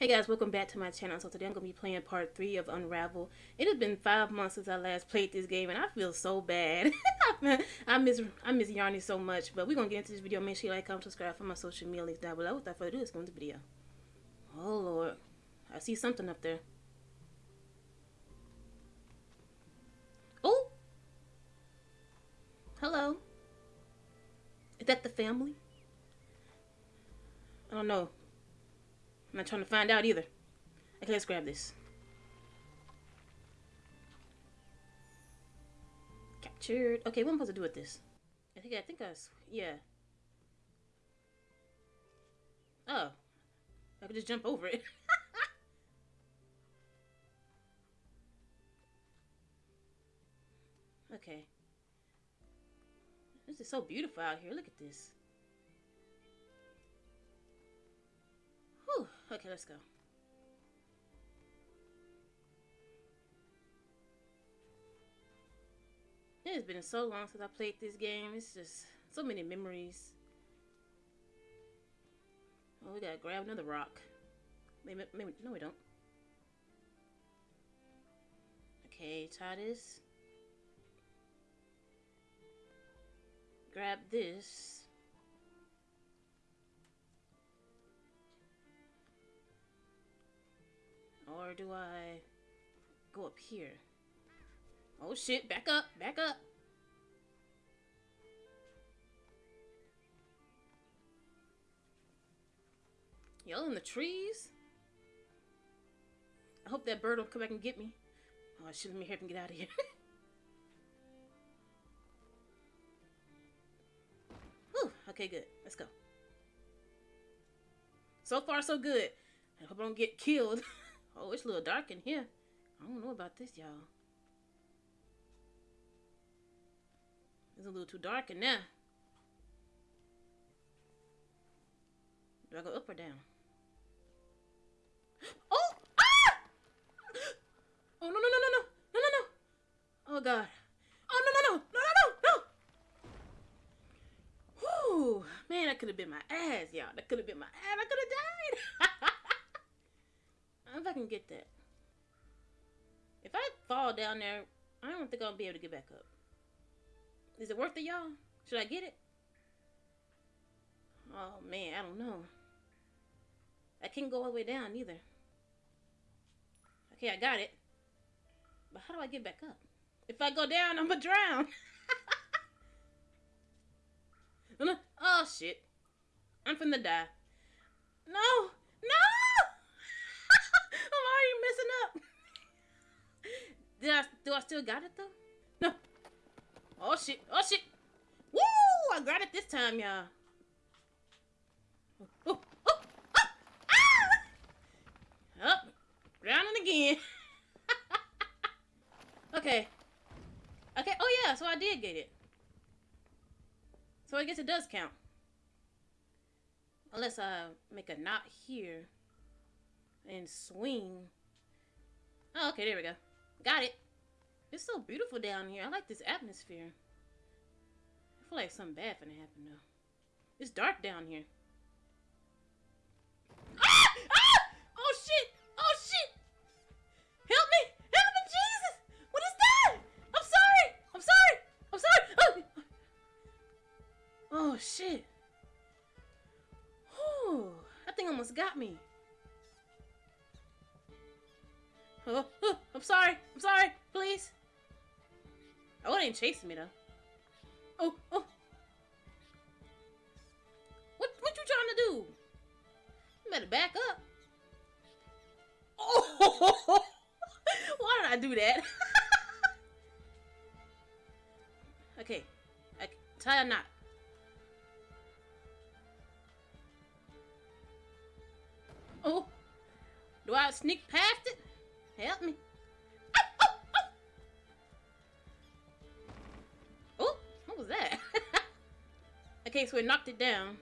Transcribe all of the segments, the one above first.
Hey guys, welcome back to my channel. So today I'm going to be playing part 3 of Unravel. It has been 5 months since I last played this game and I feel so bad. I miss I miss Yarny so much. But we're going to get into this video. Make sure you like, comment, subscribe for my social media links down below. Without further ado, let's go into the video. Oh lord. I see something up there. Oh! Hello. Is that the family? I don't know. I'm not trying to find out either. Okay, let's grab this. Captured. Okay, what am I supposed to do with this? I think I think I yeah. Oh. I could just jump over it. okay. This is so beautiful out here. Look at this. Okay, let's go. It has been so long since I played this game. It's just so many memories. Oh, we gotta grab another rock. Maybe, maybe, no we don't. Okay, try this. Grab this. Or do I go up here? Oh shit, back up, back up. Y'all in the trees? I hope that bird will come back and get me. Oh, should let me hurry and get out of here. Whew, okay, good. Let's go. So far, so good. I hope I don't get killed. Oh, it's a little dark in here. I don't know about this, y'all. It's a little too dark in there. Do I go up or down? Oh! Ah! Oh, no, no, no, no, no. No, no, no. Oh, God. Oh, no, no, no. No, no, no, no. Whew. Man, that could have been my ass, y'all. That could have been my ass. I could have died. can get that. If I fall down there, I don't think I'll be able to get back up. Is it worth it, y'all? Should I get it? Oh, man, I don't know. I can't go all the way down either. Okay, I got it. But how do I get back up? If I go down, I'm gonna drown. oh, shit. I'm finna die. No! I'm already messing up. Did I do I still got it though? No. Oh shit. Oh shit. Woo! I got it this time, y'all. Oh, oh, oh, oh, ah! Up. Drowning again. okay. Okay. Oh yeah, so I did get it. So I guess it does count. Unless I make a knot here and swing. Oh, okay, there we go. Got it. It's so beautiful down here. I like this atmosphere. I feel like something bad gonna happen though. It's dark down here. Ah! Ah! Oh shit! Oh shit! Help me! Help me, Jesus! What is that? I'm sorry! I'm sorry! I'm sorry! Oh, oh shit! Whew. That thing almost got me. Oh, oh, I'm sorry. I'm sorry. Please. Oh, it ain't chasing me though. Oh, oh. What, what you trying to do? You better back up. Oh, why did I do that? okay, I, tie a knot. Oh, do I sneak past it? Help me. Okay, so it knocked it down.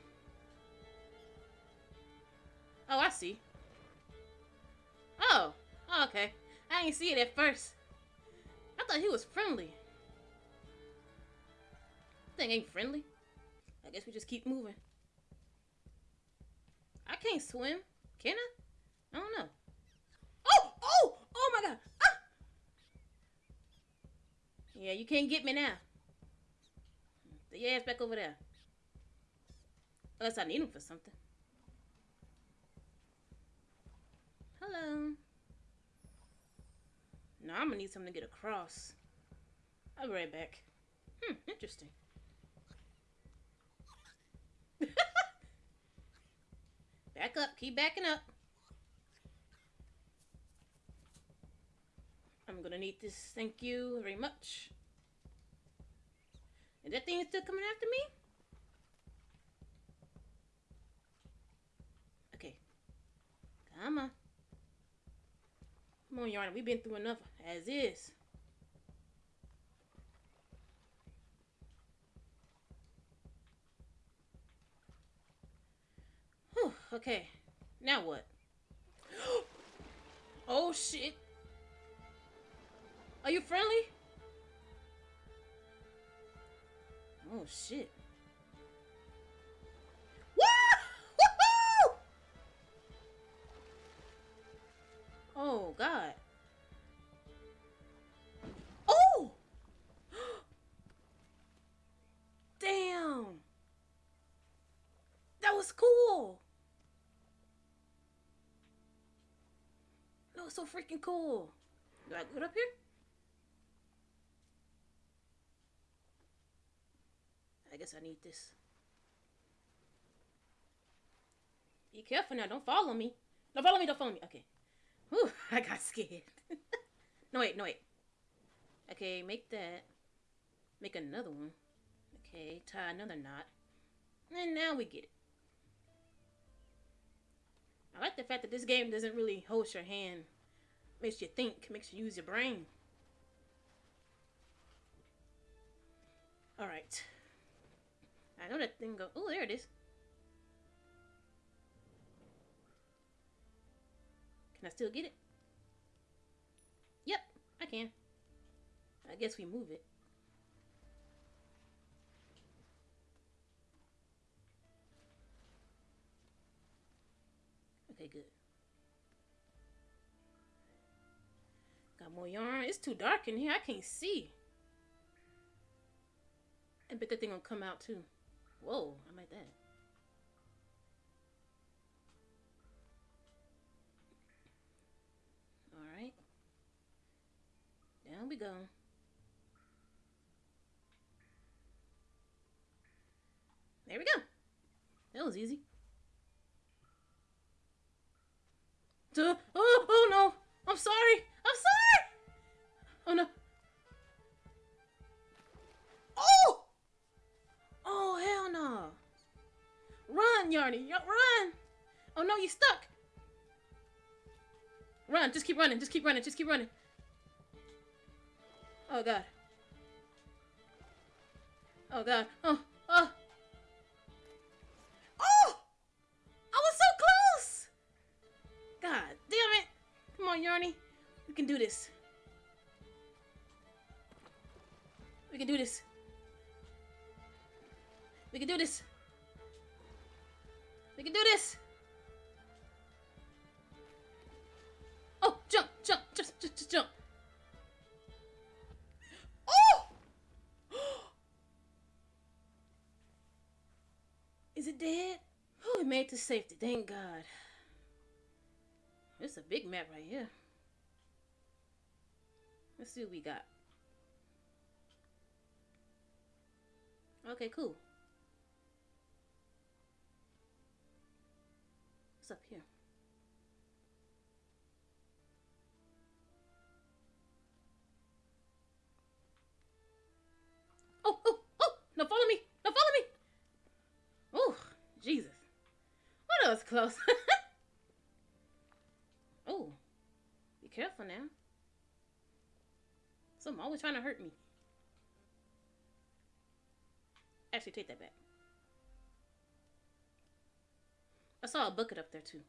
Oh, I see. Oh, oh okay. I didn't see it at first. I thought he was friendly. Thing ain't friendly. I guess we just keep moving. I can't swim. Can I? I don't know. Oh! Oh! Oh my god! Ah! Yeah, you can't get me now. Put your ass back over there. Unless I need him for something. Hello. No, I'm gonna need something to get across. I'll be right back. Hmm, interesting. Back up. Keep backing up. I'm gonna need this. Thank you very much. And that thing is still coming after me? Okay. On. Come on, Yarn. We've been through enough as is. Whew, okay. Now what? oh shit. Are you friendly? Oh shit. Oh god. Oh! Damn. That was cool. That was so freaking cool. Do I go up here? I guess I need this. Be careful now. Don't follow me. Don't follow me. Don't follow me. Okay. Whew, I got scared. no, wait. No, wait. Okay, make that. Make another one. Okay, tie another knot. And now we get it. I like the fact that this game doesn't really hold your hand. Makes you think. Makes you use your brain. Alright. I know that thing go. Oh, there it is. Can I still get it? Yep, I can. I guess we move it. Okay, good. Got more yarn. It's too dark in here. I can't see. I bet that thing gonna come out too. Whoa, I like that. Down we go. There we go. That was easy. Duh. Oh, oh no. I'm sorry. I'm sorry. Oh no. Oh! Oh, hell no. Run, Yarny. Run. Oh no, you stuck. Run. Just keep running. Just keep running. Just keep running. Oh, God. Oh, God. Oh, oh. Oh! I was so close! God damn it. Come on, Yarny. We can do this. We can do this. We can do this. We can do this. Oh, jump, jump, just, just, just jump. Dead? Oh, we made it to safety. Thank God. It's a big map right here. Let's see what we got. Okay, cool. What's up here? Oh, oh, oh! No, follow me! No, follow me! That was close. oh, be careful now. Some always trying to hurt me. Actually, take that back. I saw a bucket up there too.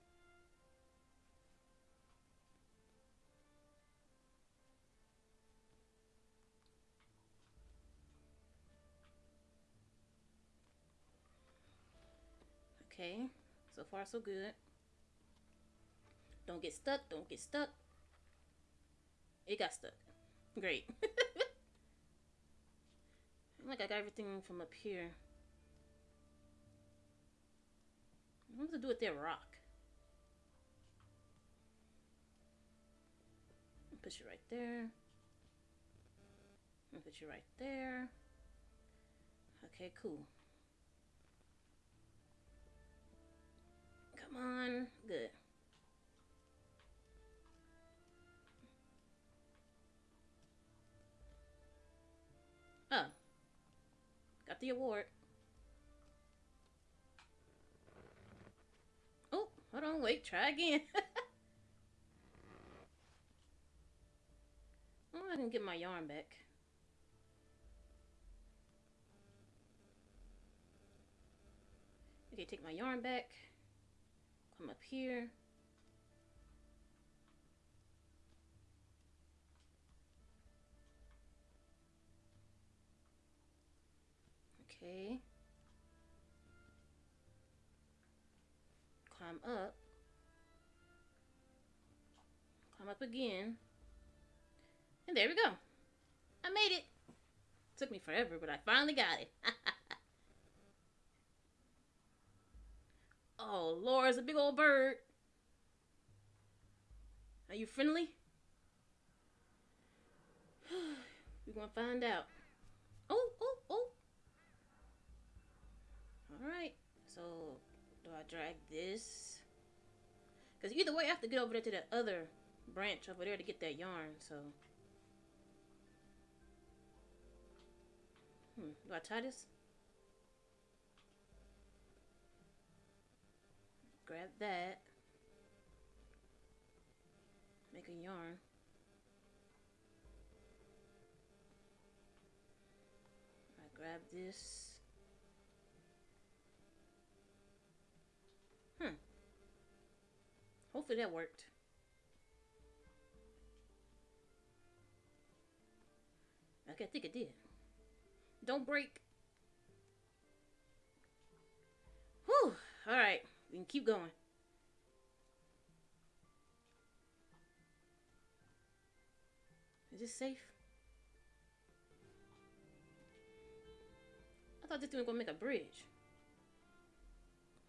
Okay, so far so good. Don't get stuck, don't get stuck. It got stuck. Great. Like I got everything from up here. What to do with that rock? Put you right there. Put you right there. Okay, cool. Come on. Good. Oh. Got the award. Oh, hold on, wait, try again. oh, I can get my yarn back. Okay, take my yarn back. Come up here. Okay. Climb up. Climb up again. And there we go. I made it. Took me forever, but I finally got it. oh, Laura's a big old bird. Are you friendly? We're gonna find out. Oh, oh, oh. Alright, so do I drag this? Because either way, I have to get over there to the other branch over there to get that yarn, so. Hmm, do I tie this? Grab that. Make a yarn. I grab this. Hmm. Hopefully that worked. Okay, I think it did. Don't break. Whew. Alright. We can keep going. Is this safe? I thought this thing was gonna make a bridge.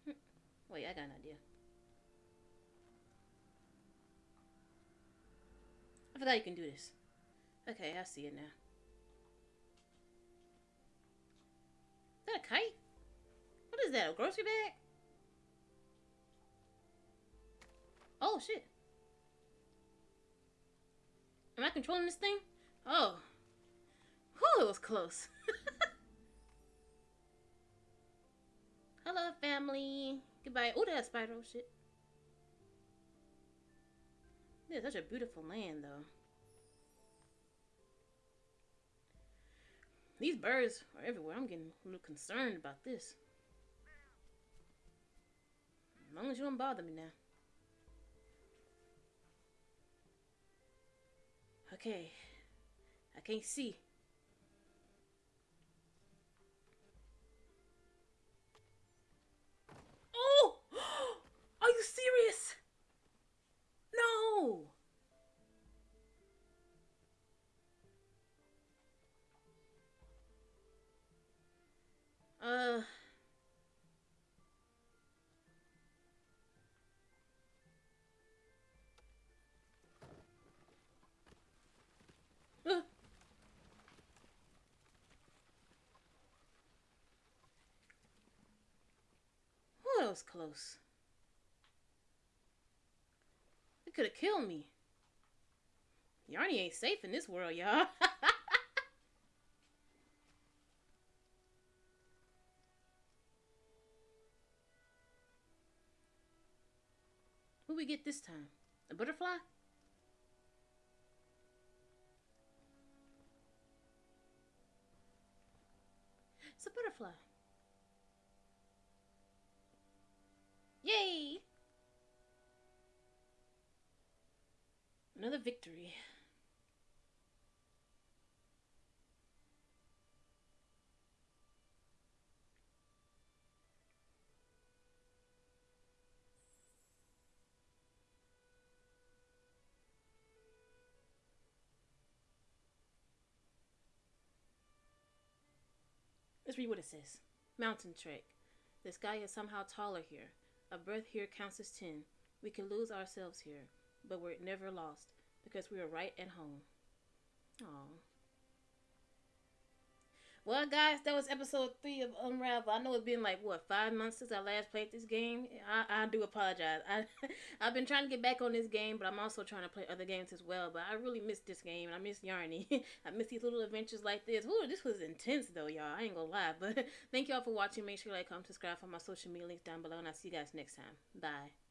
Hmm. Wait, I got an idea. I forgot you can do this. Okay, I see it now. Is that a kite? What is that, a grocery bag? Oh, shit. Am I controlling this thing? Oh. Whew, it was close. Hello, family. Goodbye. Oh, that's Spyro shit. It's such a beautiful land, though. These birds are everywhere. I'm getting a little concerned about this. As long as you don't bother me now. Okay. I can't see. Oh! Uh, was close. It could have killed me. Yarny ain't safe in this world, y'all. Who we get this time? A butterfly? It's a butterfly. Yay! Another victory. Let's read what it says. Mountain Trek. The sky is somehow taller here. A breath here counts as ten. We can lose ourselves here, but we're never lost because we are right at home. Aww. Well, guys, that was episode three of Unravel. I know it's been like what five months since I last played this game. I, I do apologize. I I've been trying to get back on this game, but I'm also trying to play other games as well. But I really missed this game, and I miss Yarny. I miss these little adventures like this. Ooh, this was intense though, y'all. I ain't gonna lie. But thank y'all for watching. Make sure you like, comment, subscribe for my social media links down below, and I'll see you guys next time. Bye.